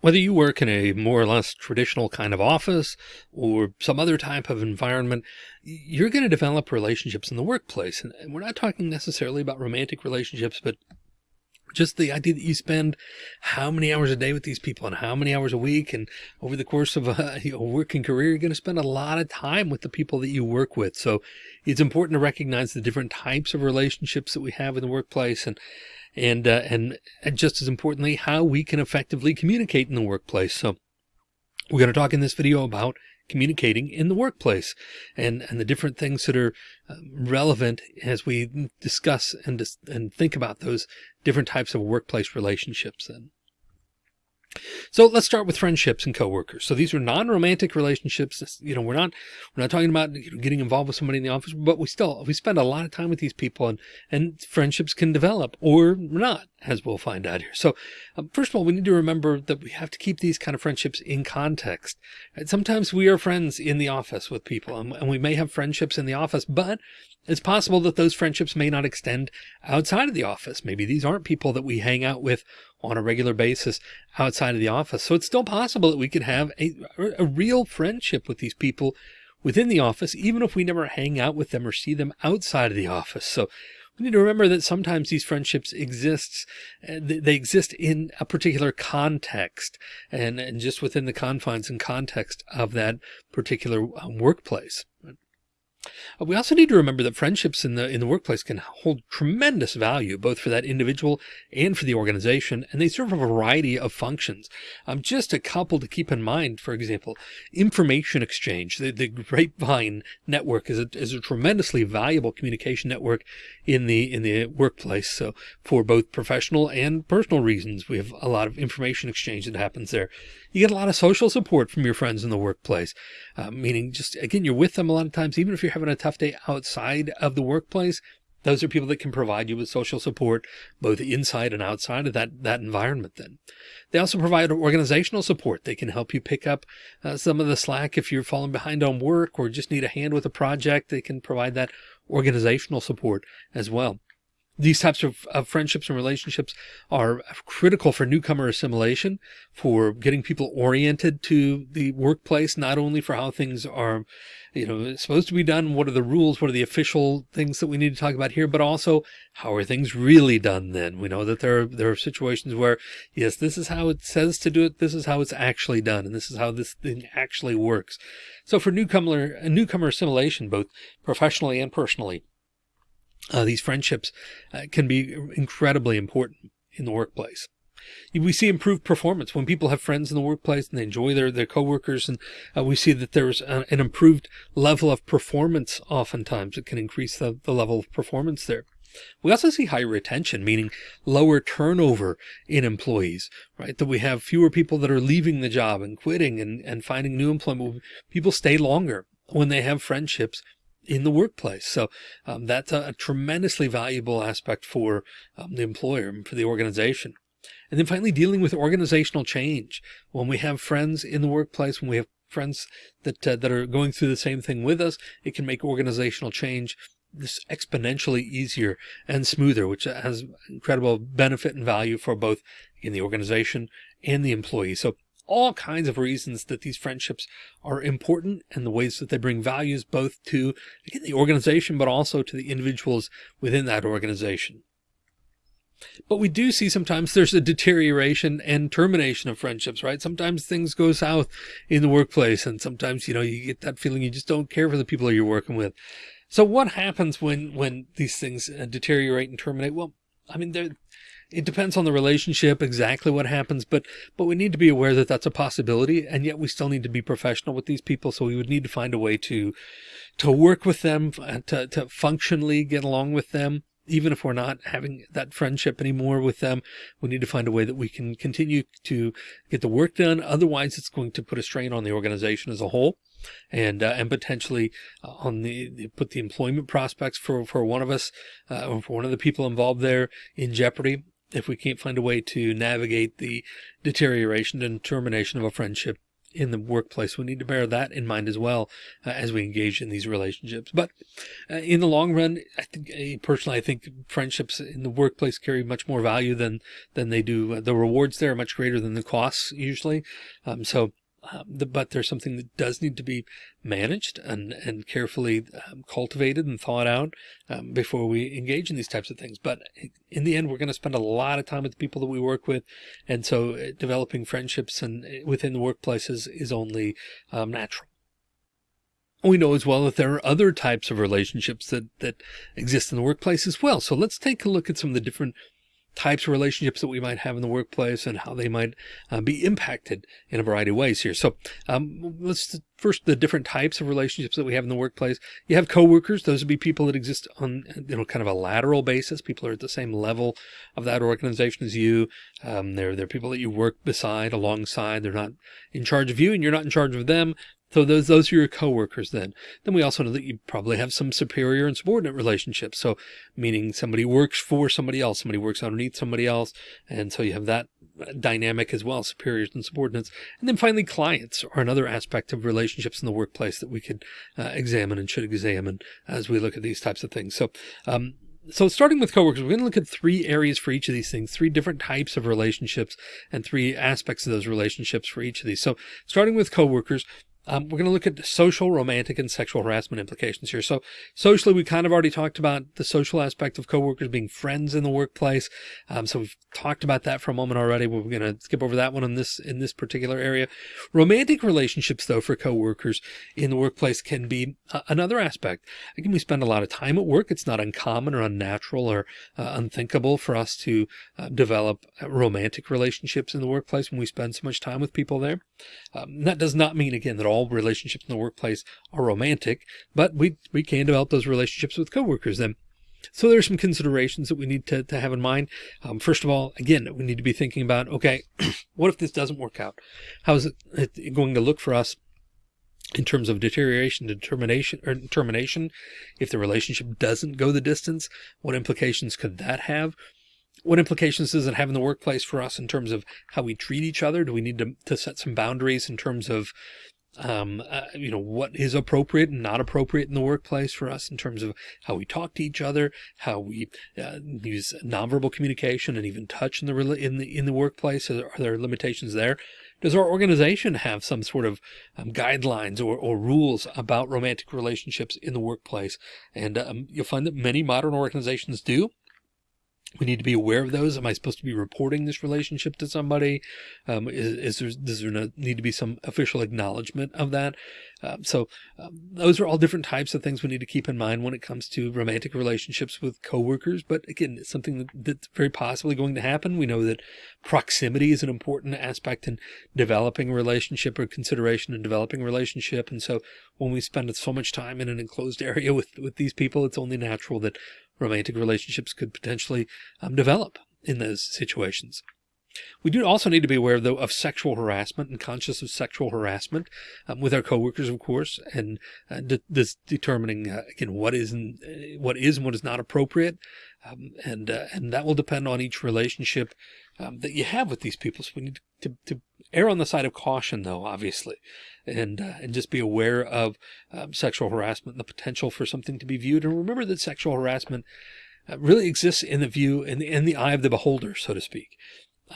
Whether you work in a more or less traditional kind of office or some other type of environment, you're going to develop relationships in the workplace. And we're not talking necessarily about romantic relationships, but just the idea that you spend how many hours a day with these people and how many hours a week and over the course of a, a working career, you're going to spend a lot of time with the people that you work with. So it's important to recognize the different types of relationships that we have in the workplace and and, uh, and, and just as importantly, how we can effectively communicate in the workplace. So we're going to talk in this video about communicating in the workplace and, and the different things that are um, relevant as we discuss and, and think about those different types of workplace relationships then. So let's start with friendships and coworkers. So these are non-romantic relationships. You know, we're not, we're not talking about getting involved with somebody in the office, but we still, we spend a lot of time with these people and, and friendships can develop or not, as we'll find out here. So um, first of all, we need to remember that we have to keep these kind of friendships in context. Sometimes we are friends in the office with people and, and we may have friendships in the office, but it's possible that those friendships may not extend outside of the office. Maybe these aren't people that we hang out with on a regular basis outside of the office. So it's still possible that we could have a, a real friendship with these people within the office, even if we never hang out with them or see them outside of the office. So we need to remember that sometimes these friendships exists, uh, they exist in a particular context and, and just within the confines and context of that particular um, workplace. Uh, we also need to remember that friendships in the in the workplace can hold tremendous value, both for that individual and for the organization, and they serve a variety of functions. Um, just a couple to keep in mind, for example, information exchange. The, the Grapevine network is a, is a tremendously valuable communication network in the in the workplace. So for both professional and personal reasons, we have a lot of information exchange that happens there. You get a lot of social support from your friends in the workplace, uh, meaning just, again, you're with them a lot of times, even if you're having a tough day outside of the workplace, those are people that can provide you with social support, both inside and outside of that, that environment then. They also provide organizational support. They can help you pick up uh, some of the slack if you're falling behind on work or just need a hand with a project. They can provide that organizational support as well. These types of, of, friendships and relationships are critical for newcomer assimilation, for getting people oriented to the workplace, not only for how things are, you know, supposed to be done. What are the rules? What are the official things that we need to talk about here? But also how are things really done then? We know that there are, there are situations where, yes, this is how it says to do it. This is how it's actually done. And this is how this thing actually works. So for newcomer, newcomer assimilation, both professionally and personally, uh, these friendships uh, can be incredibly important in the workplace. We see improved performance when people have friends in the workplace and they enjoy their, their coworkers. And uh, we see that there's an improved level of performance. Oftentimes it can increase the, the level of performance there. We also see higher retention, meaning lower turnover in employees, right? That we have fewer people that are leaving the job and quitting and, and finding new employment. People stay longer when they have friendships in the workplace. So um, that's a, a, tremendously valuable aspect for um, the employer and for the organization. And then finally, dealing with organizational change. When we have friends in the workplace, when we have friends that, uh, that are going through the same thing with us, it can make organizational change this exponentially easier and smoother, which has incredible benefit and value for both in the organization and the employee. So all kinds of reasons that these friendships are important and the ways that they bring values both to again, the organization, but also to the individuals within that organization. But we do see sometimes there's a deterioration and termination of friendships, right? Sometimes things go south in the workplace and sometimes, you know, you get that feeling you just don't care for the people you're working with. So what happens when, when these things uh, deteriorate and terminate? Well, I mean, there, it depends on the relationship, exactly what happens, but, but we need to be aware that that's a possibility. And yet we still need to be professional with these people. So we would need to find a way to, to work with them, uh, to, to functionally get along with them. Even if we're not having that friendship anymore with them, we need to find a way that we can continue to get the work done. Otherwise, it's going to put a strain on the organization as a whole and uh, and potentially uh, on the, put the employment prospects for for one of us uh, or for one of the people involved there in jeopardy if we can't find a way to navigate the deterioration and termination of a friendship in the workplace. We need to bear that in mind as well uh, as we engage in these relationships. But uh, in the long run, I think uh, personally, I think friendships in the workplace carry much more value than than they do. The rewards there are much greater than the costs usually. Um, so um, the, but there's something that does need to be managed and, and carefully um, cultivated and thought out um, before we engage in these types of things. But in the end, we're going to spend a lot of time with the people that we work with. And so uh, developing friendships and uh, within the workplaces is, only um, natural. We know as well that there are other types of relationships that, that exist in the workplace as well. So let's take a look at some of the different types of relationships that we might have in the workplace and how they might uh, be impacted in a variety of ways here. So um, let's first the different types of relationships that we have in the workplace. You have coworkers; those would be people that exist on you know kind of a lateral basis. People are at the same level of that organization as you. Um, they're they're people that you work beside, alongside. They're not in charge of you, and you're not in charge of them. So those, those are your coworkers then. Then we also know that you probably have some superior and subordinate relationships. So meaning somebody works for somebody else, somebody works underneath somebody else. And so you have that dynamic as well, superiors and subordinates. And then finally, clients are another aspect of relationships in the workplace that we could uh, examine and should examine as we look at these types of things. So, um, so starting with coworkers, we're going to look at three areas for each of these things, three different types of relationships and three aspects of those relationships for each of these. So starting with coworkers, um, we're going to look at social, romantic, and sexual harassment implications here. So socially, we kind of already talked about the social aspect of coworkers being friends in the workplace. Um, so we've talked about that for a moment already. We're going to skip over that one in this in this particular area. Romantic relationships, though, for coworkers in the workplace can be uh, another aspect. Again, we spend a lot of time at work. It's not uncommon or unnatural or uh, unthinkable for us to uh, develop romantic relationships in the workplace when we spend so much time with people there. Um, that does not mean, again, that all all relationships in the workplace are romantic, but we, we can develop those relationships with coworkers then. So there's some considerations that we need to, to have in mind. Um, first of all, again, we need to be thinking about, okay, what if this doesn't work out? How is it going to look for us in terms of deterioration, determination, or termination? If the relationship doesn't go the distance, what implications could that have? what implications does it have in the workplace for us in terms of how we treat each other? Do we need to, to set some boundaries in terms of um, uh, you know, what is appropriate and not appropriate in the workplace for us in terms of how we talk to each other, how we uh, use nonverbal communication and even touch in the, in the, in the workplace. Are there limitations there? Does our organization have some sort of um, guidelines or, or, rules about romantic relationships in the workplace? And um, you'll find that many modern organizations do we need to be aware of those. Am I supposed to be reporting this relationship to somebody? Um, is, is, there, does there need to be some official acknowledgement of that? Um, so um, those are all different types of things we need to keep in mind when it comes to romantic relationships with coworkers. But again, it's something that, that's very possibly going to happen. We know that proximity is an important aspect in developing a relationship or consideration in developing a relationship. And so when we spend so much time in an enclosed area with, with these people, it's only natural that romantic relationships could potentially um, develop in those situations. We do also need to be aware, though, of sexual harassment and conscious of sexual harassment um, with our coworkers, of course, and uh, de this determining uh, again what is and uh, what is and what is not appropriate, um, and uh, and that will depend on each relationship um, that you have with these people. So we need to, to err on the side of caution, though, obviously, and uh, and just be aware of um, sexual harassment and the potential for something to be viewed. And remember that sexual harassment uh, really exists in the view in the, in the eye of the beholder, so to speak.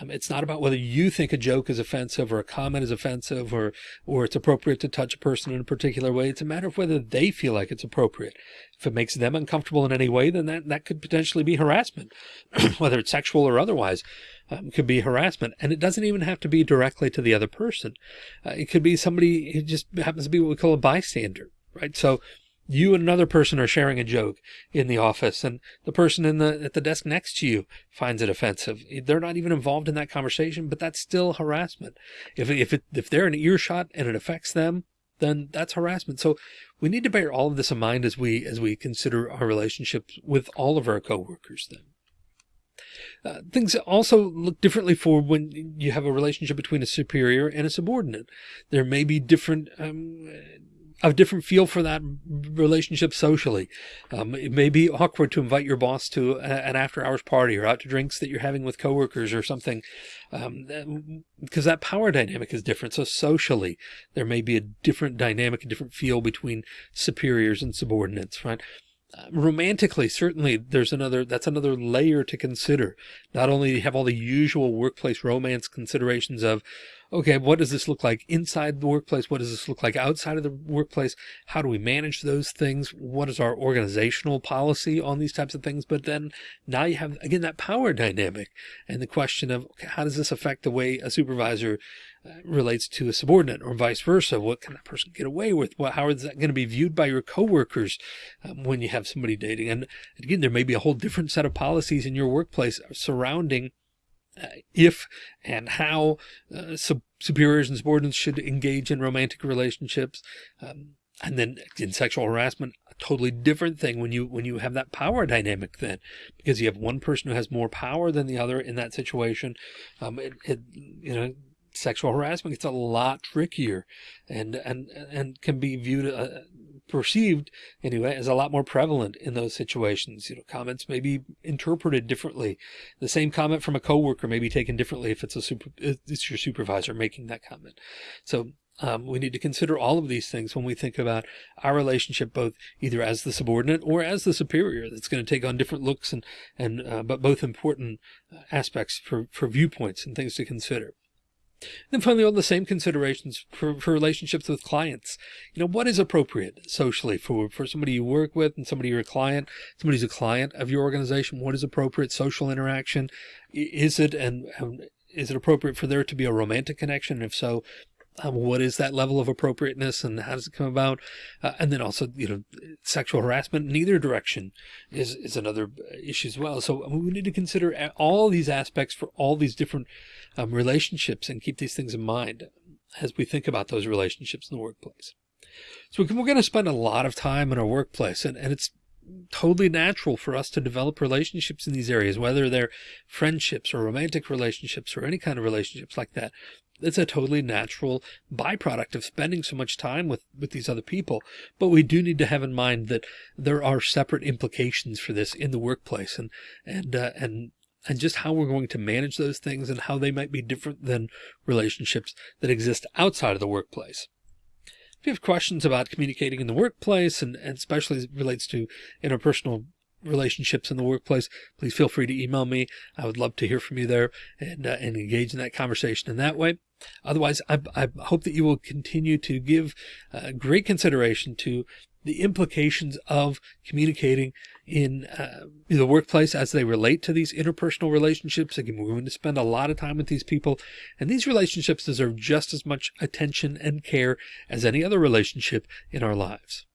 Um, it's not about whether you think a joke is offensive or a comment is offensive or or it's appropriate to touch a person in a particular way. It's a matter of whether they feel like it's appropriate. If it makes them uncomfortable in any way, then that, that could potentially be harassment, whether it's sexual or otherwise. Um, could be harassment. And it doesn't even have to be directly to the other person. Uh, it could be somebody who just happens to be what we call a bystander, right? So you and another person are sharing a joke in the office and the person in the at the desk next to you finds it offensive. They're not even involved in that conversation but that's still harassment. If if it, if they're in earshot and it affects them then that's harassment. So we need to bear all of this in mind as we as we consider our relationships with all of our coworkers then. Uh, things also look differently for when you have a relationship between a superior and a subordinate. There may be different um, a different feel for that relationship socially. Um, it may be awkward to invite your boss to a, an after hours party or out to drinks that you're having with coworkers or something, um, because that power dynamic is different. So socially, there may be a different dynamic, a different feel between superiors and subordinates, right? Romantically, certainly there's another, that's another layer to consider. Not only have all the usual workplace romance considerations of, okay, what does this look like inside the workplace? What does this look like outside of the workplace? How do we manage those things? What is our organizational policy on these types of things? But then now you have, again, that power dynamic and the question of okay, how does this affect the way a supervisor relates to a subordinate or vice versa? What can that person get away with? What, how is that going to be viewed by your coworkers um, when you have somebody dating? And again, there may be a whole different set of policies in your workplace surrounding uh, if and how uh, sub superiors and subordinates should engage in romantic relationships. Um, and then in sexual harassment, a totally different thing when you when you have that power dynamic then, because you have one person who has more power than the other in that situation. Um, it, it you know sexual harassment gets a lot trickier and and and can be viewed uh, perceived anyway as a lot more prevalent in those situations you know comments may be interpreted differently the same comment from a coworker may be taken differently if it's a super it's your supervisor making that comment so um, we need to consider all of these things when we think about our relationship, both either as the subordinate or as the superior. That's going to take on different looks and and uh, but both important uh, aspects for for viewpoints and things to consider. Then finally, all the same considerations for, for relationships with clients. You know, what is appropriate socially for, for somebody you work with and somebody you're a client, somebody who's a client of your organization? What is appropriate social interaction? Is it, and, and is it appropriate for there to be a romantic connection? If so, um, what is that level of appropriateness and how does it come about? Uh, and then also, you know, sexual harassment in either direction is, is another issue as well. So we need to consider all these aspects for all these different um, relationships and keep these things in mind as we think about those relationships in the workplace. So we're going to spend a lot of time in our workplace and, and it's totally natural for us to develop relationships in these areas, whether they're friendships or romantic relationships or any kind of relationships like that it's a totally natural byproduct of spending so much time with, with these other people. But we do need to have in mind that there are separate implications for this in the workplace and, and, uh, and, and just how we're going to manage those things and how they might be different than relationships that exist outside of the workplace. If you have questions about communicating in the workplace and, and especially relates to interpersonal relationships in the workplace, please feel free to email me. I would love to hear from you there and, uh, and engage in that conversation in that way. Otherwise, I, I hope that you will continue to give uh, great consideration to the implications of communicating in uh, the workplace as they relate to these interpersonal relationships. Again, we're going to spend a lot of time with these people and these relationships deserve just as much attention and care as any other relationship in our lives.